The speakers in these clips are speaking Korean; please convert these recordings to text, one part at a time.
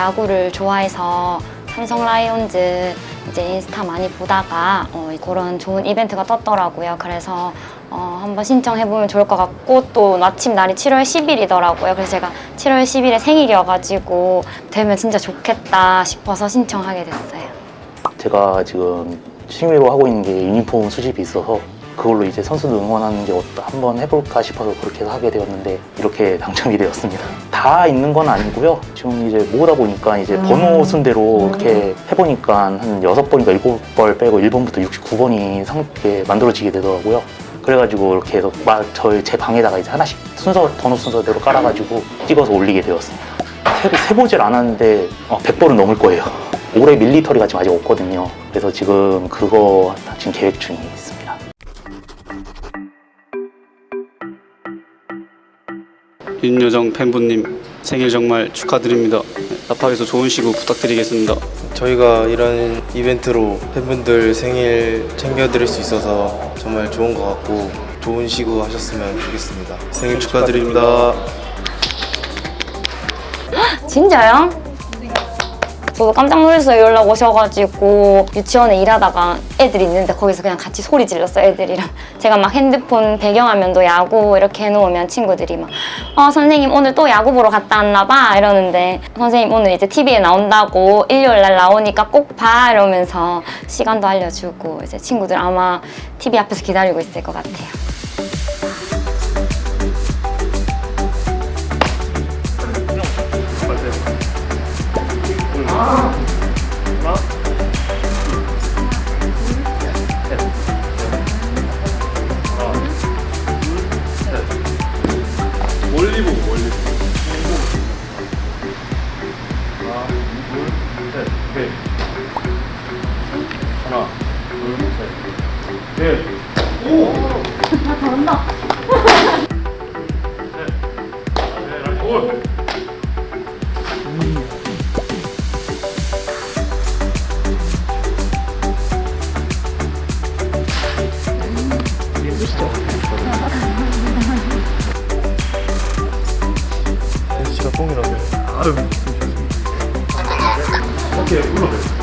야구를 좋아해서 삼성 라이온즈 이제 인스타 많이 보다가 어, 그런 좋은 이벤트가 떴더라고요. 그래서 어, 한번 신청해보면 좋을 것 같고 또 마침 날이 7월 10일이더라고요. 그래서 제가 7월 10일에 생일이어가지고 되면 진짜 좋겠다 싶어서 신청하게 됐어요. 제가 지금 취미로 하고 있는 게 유니폼 수집이 있어서 그걸로 이제 선수들 응원하는 게 어떠 한번 해볼까 싶어서 그렇게 해서 하게 되었는데 이렇게 당첨이 되었습니다. 다 있는 건 아니고요. 지금 이제 모으다 보니까 이제 번호 순대로 이렇게 해보니까 한 여섯 번인가 일곱 번 빼고 1번부터 69번이 상, 이렇게 만들어지게 되더라고요. 그래가지고 이렇게 해서 막 저희 제 방에다가 이제 하나씩 순서 번호 순서대로 깔아가지고 찍어서 올리게 되었습니다. 세, 세보질 않았는데 어, 100번은 넘을 거예요. 올해 밀리터리가 지금 아직 없거든요. 그래서 지금 그거 지금 계획 중에 있습니다. 윤여정 팬분님 생일 정말 축하드립니다. 나팔에서 좋은 시구 부탁드리겠습니다. 저희가 이런 이벤트로 팬분들 생일 챙겨드릴 수 있어서 정말 좋은 것 같고 좋은 시구 하셨으면 좋겠습니다. 생일 축하드립니다. 진짜요? 저도 깜짝 놀랐어요. 연락 오셔가지고 유치원에 일하다가 애들이 있는데 거기서 그냥 같이 소리 질렀어요. 애들이랑 제가 막 핸드폰 배경화면도 야구 이렇게 해놓으면 친구들이 막 어, 선생님 오늘 또 야구 보러 갔다 왔나 봐 이러는데 선생님 오늘 이제 TV에 나온다고 일요일 날 나오니까 꼭 봐 이러면서 시간도 알려주고 이제 친구들 아마 TV 앞에서 기다리고 있을 것 같아요. 다. 셋, 넷, 올. 시가 뽕이라고. 아유, 오케이, 불러요.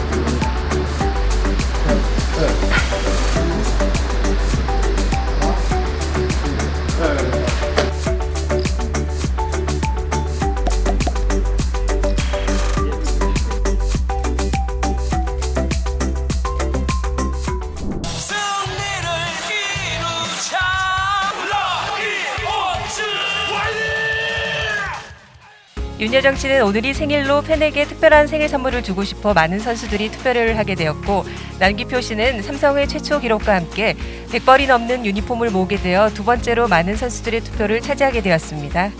윤여정 씨는 오늘이 생일로 팬에게 특별한 생일 선물을 주고 싶어 많은 선수들이 투표를 하게 되었고 남기표 씨는 삼성의 최초 기록과 함께 100벌이 넘는 유니폼을 모으게 되어 두 번째로 많은 선수들의 투표를 차지하게 되었습니다.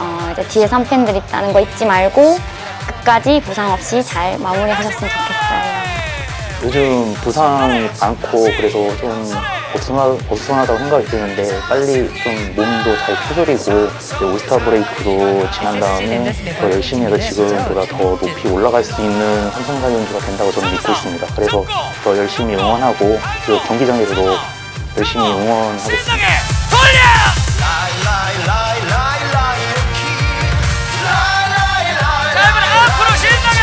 어, 이제 뒤에 3팬들 있다는 거 잊지 말고 끝까지 부상 없이 잘 마무리하셨으면 좋겠어요. 요즘 부상이 많고 그래서 좀 어수선하, 어수선하다고 생각이 드는데 빨리 좀 몸도 잘 추스리고 올스타 브레이크도 지난 다음에 더 열심히 해서 지금보다 더 높이 올라갈 수 있는 연주가 된다고 저는 믿고 있습니다. 그래서 더 열심히 응원하고 경기장에서도 열심히 응원하겠습니다. 자, 이번에 앞으로 신나게!